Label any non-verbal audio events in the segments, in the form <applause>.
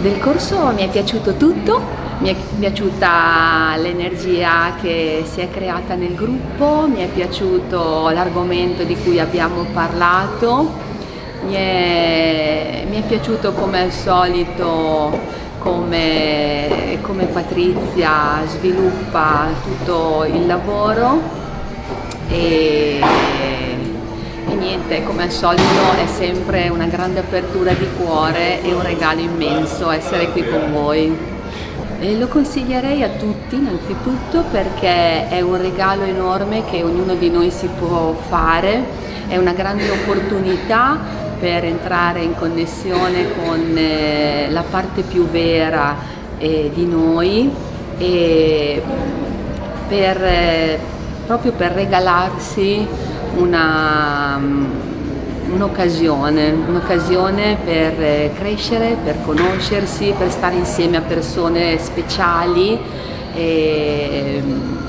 Del corso mi è piaciuto tutto, mi è piaciuta l'energia che si è creata nel gruppo, mi è piaciuto l'argomento di cui abbiamo parlato, mi è, mi è piaciuto come al solito come, come Patrizia sviluppa tutto il lavoro e niente, come al solito è sempre una grande apertura di cuore e un regalo immenso essere qui con voi. E lo consiglierei a tutti innanzitutto perché è un regalo enorme che ognuno di noi si può fare, è una grande opportunità per entrare in connessione con eh, la parte più vera eh, di noi e per, eh, proprio per regalarsi un'occasione, un un'occasione per eh, crescere, per conoscersi, per stare insieme a persone speciali e,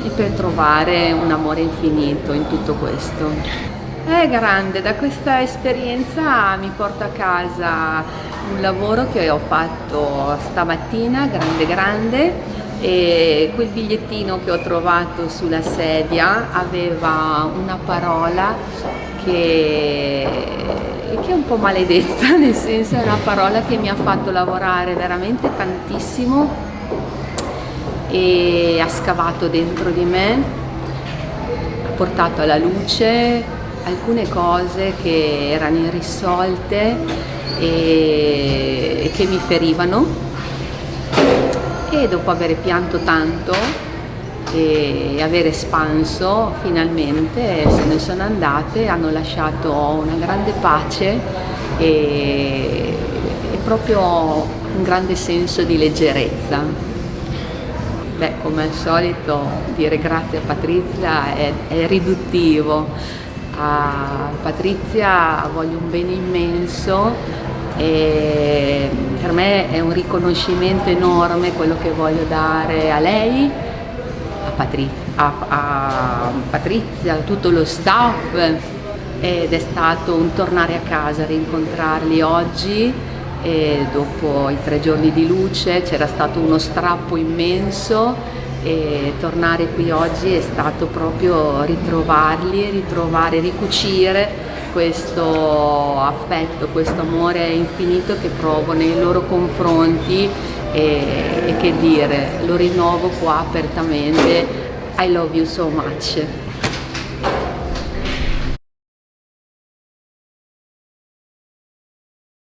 e per trovare un amore infinito in tutto questo. È grande, da questa esperienza mi porto a casa un lavoro che ho fatto stamattina, grande grande, e quel bigliettino che ho trovato sulla sedia aveva una parola che, che è un po' maledetta, <laughs> nel senso è una parola che mi ha fatto lavorare veramente tantissimo e ha scavato dentro di me, ha portato alla luce alcune cose che erano irrisolte e che mi ferivano e dopo aver pianto tanto e aver espanso finalmente se ne sono andate, hanno lasciato una grande pace e, e proprio un grande senso di leggerezza. Beh, come al solito dire grazie a Patrizia è, è riduttivo. A Patrizia voglio un bene immenso e me è un riconoscimento enorme quello che voglio dare a lei, a Patrizia, a, a Patrizia, a tutto lo staff ed è stato un tornare a casa, rincontrarli oggi e dopo i tre giorni di luce c'era stato uno strappo immenso e tornare qui oggi è stato proprio ritrovarli, ritrovare, ricucire questo affetto, questo amore infinito che provo nei loro confronti e, e che dire, lo rinnovo qua apertamente, I love you so much.